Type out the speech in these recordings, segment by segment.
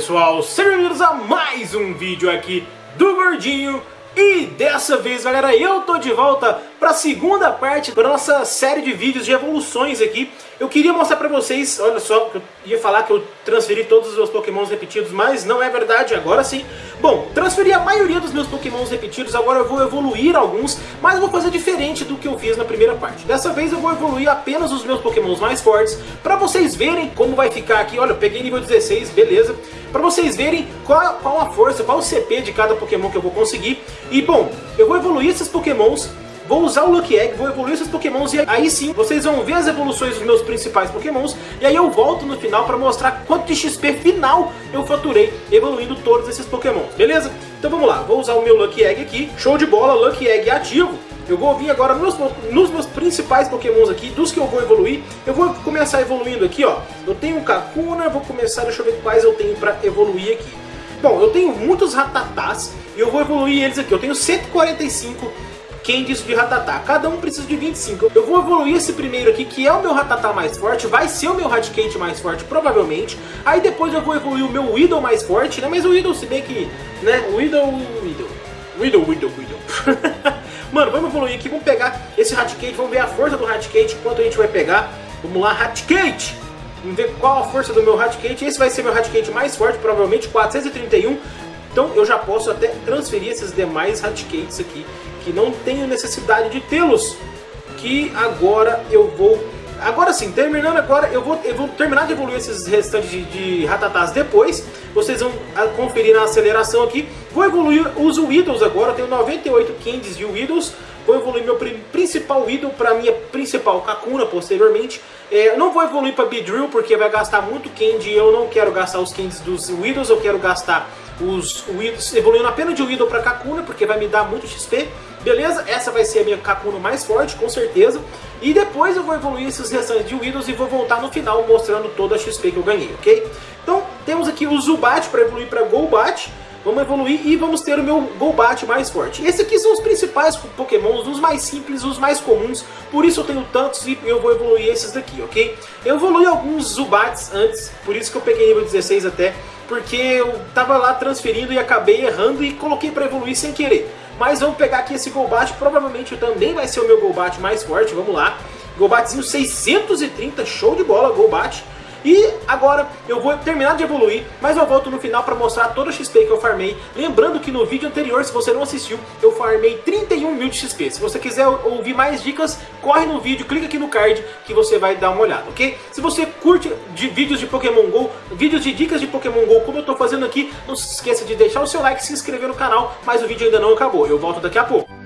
pessoal, sejam bem-vindos a mais um vídeo aqui do Gordinho e dessa vez, galera, eu tô de volta para a segunda parte da nossa série de vídeos de evoluções aqui. Eu queria mostrar para vocês, olha só, eu ia falar que eu transferi todos os meus pokémons repetidos, mas não é verdade, agora sim. Bom, transferi a maioria dos meus pokémons repetidos, agora eu vou evoluir alguns, mas vou fazer diferente do que eu fiz na primeira parte. Dessa vez eu vou evoluir apenas os meus pokémons mais fortes, para vocês verem como vai ficar aqui. Olha, eu peguei nível 16, beleza para vocês verem qual, qual a força, qual o CP de cada Pokémon que eu vou conseguir. E bom, eu vou evoluir esses Pokémons, vou usar o Lucky Egg, vou evoluir esses Pokémons e aí sim vocês vão ver as evoluções dos meus principais Pokémons e aí eu volto no final para mostrar quanto de XP final eu faturei evoluindo todos esses Pokémons, beleza? Então vamos lá, vou usar o meu Lucky Egg aqui, show de bola, Lucky Egg ativo. Eu vou vir agora nos, nos, meus principais pokémons aqui, dos que eu vou evoluir. Eu vou começar evoluindo aqui, ó. Eu tenho um Kakuna, vou começar, deixa eu ver quais eu tenho pra evoluir aqui. Bom, eu tenho muitos Ratatás e eu vou evoluir eles aqui. Eu tenho 145 Candies de Ratatá. Cada um precisa de 25. Eu vou evoluir esse primeiro aqui, que é o meu Ratatá mais forte. Vai ser o meu Raticate mais forte, provavelmente. Aí depois eu vou evoluir o meu Widow mais forte, né? Mas o Widow, se bem que... Né? Widow... Widow... Widow, Widow, Widow... Mano, vamos evoluir aqui, vamos pegar esse Raticate, vamos ver a força do Raticate, quanto a gente vai pegar. Vamos lá, Raticate! Vamos ver qual a força do meu Raticate. Esse vai ser meu Raticate mais forte, provavelmente 431. Então eu já posso até transferir esses demais Raticates aqui, que não tenho necessidade de tê-los. Que agora eu vou Agora sim, terminando agora, eu vou, eu vou terminar de evoluir esses restantes de, de Ratatás depois. Vocês vão ah, conferir na aceleração aqui. Vou evoluir os Widows agora, eu tenho 98 Candies de Widows. Vou evoluir meu principal Widow para minha principal Kakuna posteriormente. É, não vou evoluir para Beedrill porque vai gastar muito Candy eu não quero gastar os Candies dos Widows, eu quero gastar os Widows evoluindo apenas de Widow para Kakuna porque vai me dar muito XP. Beleza? Essa vai ser a minha Kakuna mais forte, com certeza. E depois eu vou evoluir esses restantes de Widows e vou voltar no final mostrando toda a XP que eu ganhei, ok? Então temos aqui o Zubat para evoluir para Golbat. Vamos evoluir e vamos ter o meu Golbat mais forte. Esses aqui são os principais pokémons, os mais simples, os mais comuns. Por isso eu tenho tantos e eu vou evoluir esses daqui, ok? Eu evolui alguns Zubats antes, por isso que eu peguei nível 16 até. Porque eu tava lá transferindo e acabei errando e coloquei para evoluir sem querer. Mas vamos pegar aqui esse Golbat, provavelmente também vai ser o meu Golbat mais forte, vamos lá. Golbatzinho 630, show de bola, Golbat. E agora eu vou terminar de evoluir, mas eu volto no final para mostrar todo o XP que eu farmei. Lembrando que no vídeo anterior, se você não assistiu, eu farmei 31 mil de XP. Se você quiser ouvir mais dicas, corre no vídeo, clica aqui no card que você vai dar uma olhada, ok? Se você curte de vídeos de Pokémon GO, vídeos de dicas de Pokémon GO, como eu estou fazendo aqui, não se esqueça de deixar o seu like se inscrever no canal, mas o vídeo ainda não acabou. Eu volto daqui a pouco.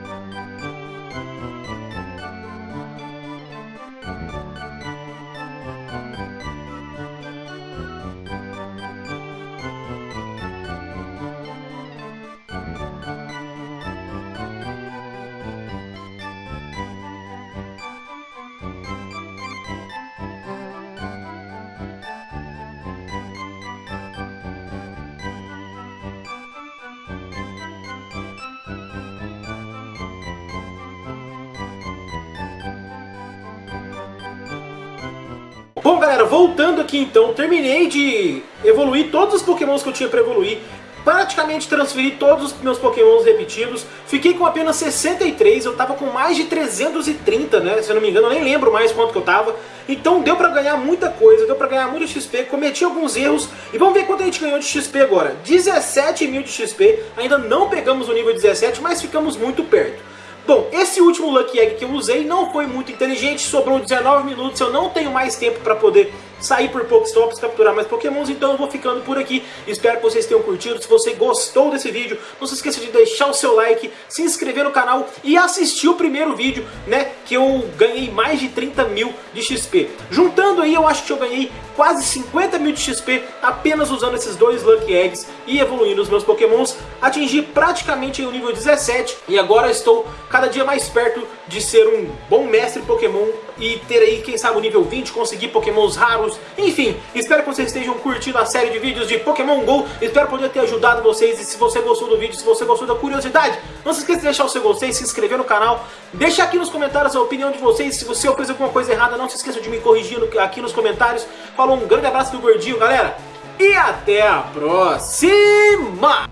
Bom, galera, voltando aqui então, terminei de evoluir todos os pokémons que eu tinha para evoluir. Praticamente transferi todos os meus pokémons repetidos. Fiquei com apenas 63, eu tava com mais de 330, né? Se eu não me engano, eu nem lembro mais quanto que eu tava. Então deu pra ganhar muita coisa, deu pra ganhar muito XP, cometi alguns erros. E vamos ver quanto a gente ganhou de XP agora. 17 mil de XP, ainda não pegamos o nível 17, mas ficamos muito perto. Bom, esse último Lucky Egg que eu usei não foi muito inteligente, sobrou 19 minutos, eu não tenho mais tempo para poder sair por Pokéstops, capturar mais Pokémons, então eu vou ficando por aqui. Espero que vocês tenham curtido. Se você gostou desse vídeo, não se esqueça de deixar o seu like, se inscrever no canal e assistir o primeiro vídeo, né, que eu ganhei mais de 30 mil de XP. Juntando aí, eu acho que eu ganhei quase 50 mil de XP apenas usando esses dois Lucky Eggs e evoluindo os meus Pokémons. Atingi praticamente o nível 17 e agora estou cada dia mais perto de ser um bom mestre Pokémon e ter aí, quem sabe, o nível 20, conseguir Pokémons raros. Enfim, espero que vocês estejam curtindo a série de vídeos de Pokémon GO. Espero poder ter ajudado vocês e se você gostou do vídeo, se você gostou da curiosidade, não se esqueça de deixar o seu gostei, se inscrever no canal. Deixa aqui nos comentários a opinião de vocês. Se você fez alguma coisa errada, não se esqueça de me corrigir aqui nos comentários. Falou, um grande abraço do Gordinho, galera. e até a próxima!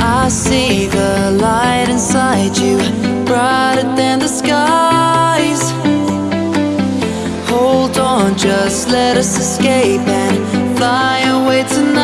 I see the light just let us escape and fly away tonight.